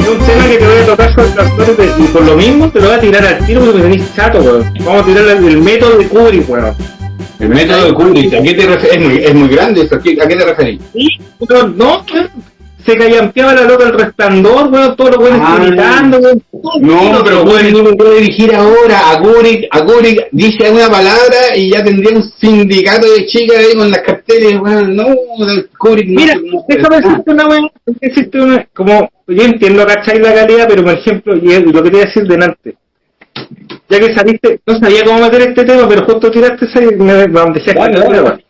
Es un tema que te voy a tocar con actores y por lo mismo te lo voy a tirar al tiro porque tenés chato, weón. Vamos a tirar el, método de Kubrick, weón. El método de Kubrick, ¿a qué te refer- Es muy, es muy grande eso, ¿a qué, te referís? Sí, pero no. Se callampeaba la loca el resplandor, weón, todos los weones Ah. gritando, weón. No, pero Kubrick no me puede dirigir ahora. A Kubrick, a Kubrick dice una palabra y ya tendría un sindicato de chicas ahí con las carteles, weón. No, Kubrick no. Mira, déjame decirte una weón, decirte una, como, yo entiendo, ¿cachai? La calidad, pero por ejemplo, y lo que te iba a decir delante, ya que saliste, no sabía cómo meter este tema, pero justo tiraste ese y me, me dale. weón.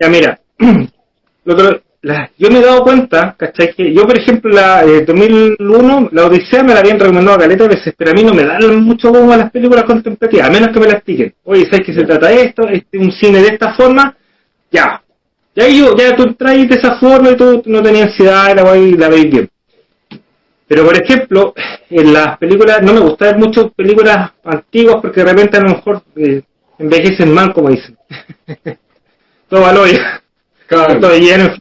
Ya mira, lo que- la- yo me he dado cuenta, ¿cachai? Que yo, por ejemplo, la eh, 2001, la Odisea me la habían recomendado caleta de veces, pero a mí no me dan mucho como a las películas contemplativas, a menos que me las expliquen. Oye, ¿sabes que se trata de esto? Este, un cine de esta forma, ya. Ya yo, ya tú traes de esa forma y tú no tenías ansiedad, la voy la veis bien. Pero por ejemplo, en las películas, no me gusta ver mucho películas antiguas porque de repente a lo mejor eh, envejecen mal, como dicen. Todo valor Claro. todo lleno.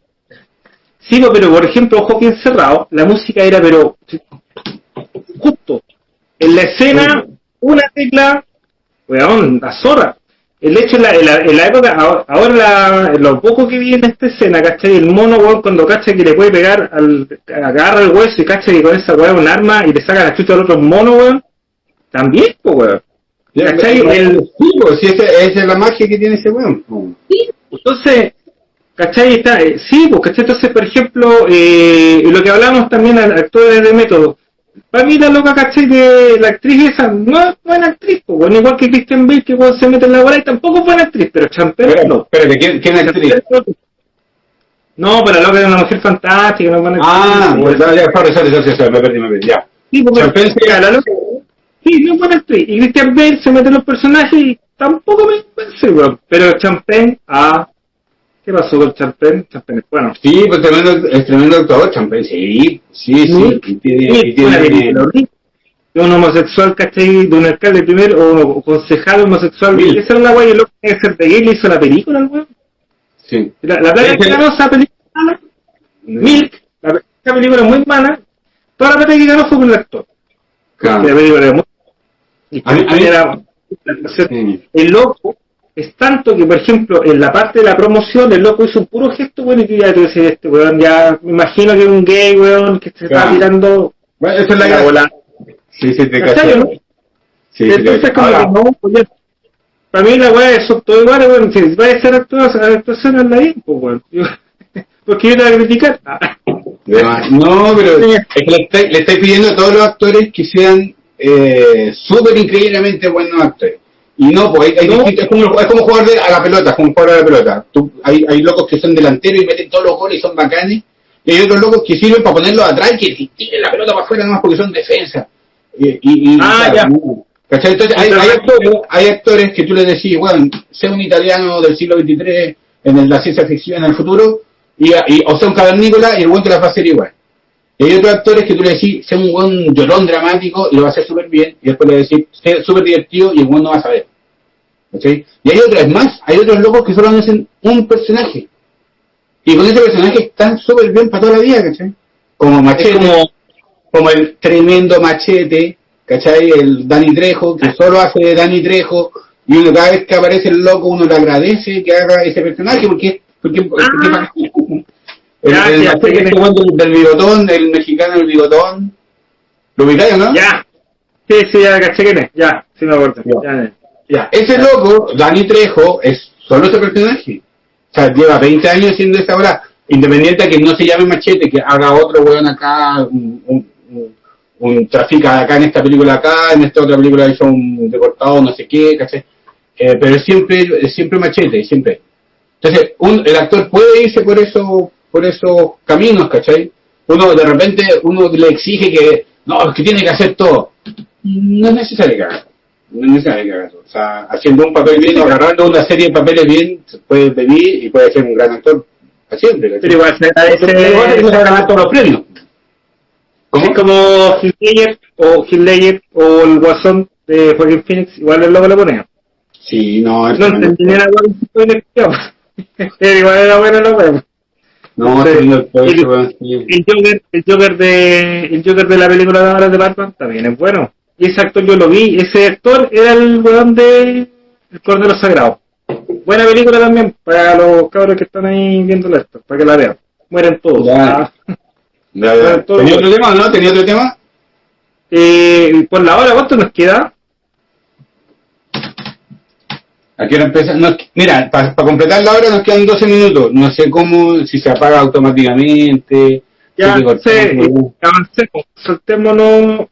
Sí, no, pero por ejemplo, Ojo bien cerrado, la música era pero justo. En la escena, una tecla, weón, la zorra. El hecho en la, en la, en la época, ahora, la- lo poco que vi en esta escena, ¿cachai? El mono, weón, cuando cacha que le puede pegar, al, agarra el hueso y cacha que con esa weón un arma y le saca la chucha al otro mono, weón. También, pues, weón. ¿Cachai? el- El- sí, pues, si esa, esa es la magia que tiene ese weón. pues. Entonces, ¿cachai? Está, eh, sí, pues, ¿cachai? Entonces, por ejemplo, eh, lo que hablamos también a actores de método. Para mí la loca, ¿cachai? De la actriz esa no es buena actriz, pues, bueno, igual que Christian Bale, que cuando se mete en la bola y tampoco es buena actriz, pero Champel Espérate, no. espérate, ¿quién, quién es actriz? No, pero la loca es una mujer fantástica, no es buena Ah, actriz. pues, ya, ya, sorry, sorry, sorry, me perdí, me perdí, ya. Sí, porque Champel sí. la loca, sí, no es buena actriz. Y Christian Bale se mete en los personajes y tampoco me convence, weón. Pero Champagne, ah, ¿qué pasó con Champagne? Champagne es bueno. Sí, pues tremendo, es tremendo actor, Champagne, sí, sí, sí. Y tiene, y tiene- un homosexual, ¿cachai? De un alcalde primero, o concejal homosexual. Mil. Esa es la guay, el loco que ser de le hizo la película, el weón. sí. La, la plata que ganó esa película, mala, Milk, la, esa película muy mala, toda la plata que ganó fue por el actor. Claro. La película era muy... y A mí- a mí- era- Sí. el loco es tanto que, por ejemplo, en la parte de la promoción, el loco hizo un puro gesto, bueno, y ya te decís, este weón, ya me imagino que es un gay, weón, que se está tirando Bueno, esa es la la bola. Sí, sí, te ¿Cachai, cacho. no? Sí, Entonces, como que no, pues. Para mí la weá es todo igual, weón. Si va a ser actuación, la bien, pues weón. Porque yo te voy a criticar. Ah. No, pero es que le estáis, le estáis pidiendo a todos los actores que sean eh, súper increíblemente buenos actores. Y no, pues hay, hay No. distintos- es, como, es como jugar de- a la pelota, es como jugar a la pelota. Tú- hay, hay locos que son delanteros y meten todos los goles y son bacanes. Y hay otros locos que sirven para ponerlos atrás y que tiren la pelota para afuera nomás porque son defensa. Y, y, y- Ah, ya. Entonces hay, hay actores, hay actores que tú les decís, bueno, sé un italiano del siglo XXIII en la ciencia ficción en el futuro, y, y- o sea un cavernícola y el buen te la va a hacer igual. Y hay otros actores que tú le decís, sé un buen llorón dramático y lo va a hacer súper bien, y después le decís, sé súper divertido y el buen no va a saber. ¿Cachai? Y hay otros más, hay otros locos que solo hacen un personaje. Y con ese personaje están súper bien para toda la vida, ¿cachai? Como Machete, como, como, el tremendo Machete, ¿cachai? El Dani Trejo, que solo hace de Dani Trejo, y uno cada vez que aparece el loco, uno le agradece que haga ese personaje, porque, porque, porque Ah. El, Ya, el ya, este que- weón del, del bigotón, el mexicano del bigotón, ¿lo ubicáis o no? ya. Sí, sí, ya caché quién es. Ya, sí me acuerdo. Ya. Ya, Ya, ese loco, Dani Trejo, es solo ese personaje. O sea, lleva 20 años siendo esa hora, independiente de que no se llame Machete, que haga otro weón acá, un, un, un, un trafica acá en esta película acá, en esta otra película hizo un deportado, no sé qué, ¿cachai? Eh, pero es siempre, siempre Machete, siempre. Entonces, un, el actor puede irse por eso, por esos caminos, ¿cachai? Uno de repente, uno le exige que, no, es que tiene que hacer todo. No es necesario que haga. No es necesario que haga. O sea, haciendo un papel bien agarrando una serie de papeles bien, se puede venir y puede ser un gran actor. Siempre, ¿cachai? Pero igual se ganar todos los premios. Es como Heath Ledger o Heath Ledger o el Guasón de Joaquin Phoenix, igual el loco lo ponía. Sí, no, es No entendí hago. Pero igual era buena la weá. No, sí. El Joker, el Joker de, el Joker de la película de ahora de Batman también es bueno. Y ese actor yo lo vi, ese actor era el weón de El Cordero Sagrado. Buena película también para los cabros que están ahí viendo esto, para que la vean. Mueren todos. Ya. Ah. Ya, ya. Todo ¿Tenía otro tema no? ¿Tenía otro tema? Eh, por la hora, ¿cuánto nos queda? ¿A qué hora empieza? Nos- mira, para completar la hora nos quedan 12 minutos. No sé cómo, si se apaga automáticamente. Ya, sé, avancemos, soltémonos.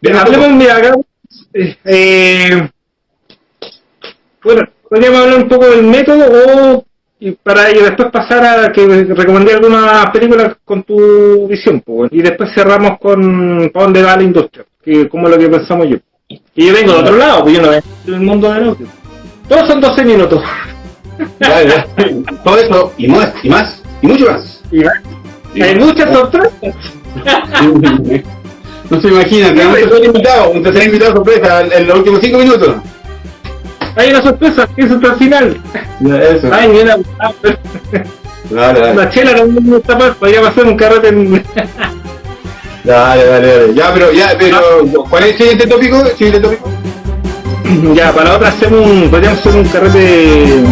Ven, Hablemos, mira, acá. eh, eh, bueno, podríamos hablar un poco del método o y para ello después pasar a que recomendé algunas películas con tu visión, pues, y después cerramos con para dónde va la industria, que como lo que pensamos yo. Y yo vengo de otro lado, pues yo no vengo del mundo del audio. Todos son 12 minutos. Ya, ya. Todo eso y más, y más, y mucho más. Y hay muchas sorpresas. No se imagina, tenemos un tercer invitado, un tercer invitado sorpresa en, los últimos 5 minutos. Hay una sorpresa, que es hasta el final. Ya, Eso. Ay, mira, la chela no me gusta más, podríamos hacer un carrete en... Dale, dale, dale. Ya, pero, ya, pero, ¿cuál es el siguiente tópico? ¿Siguiente tópico? Ya, para la otra hacemos un, podríamos hacer un carrete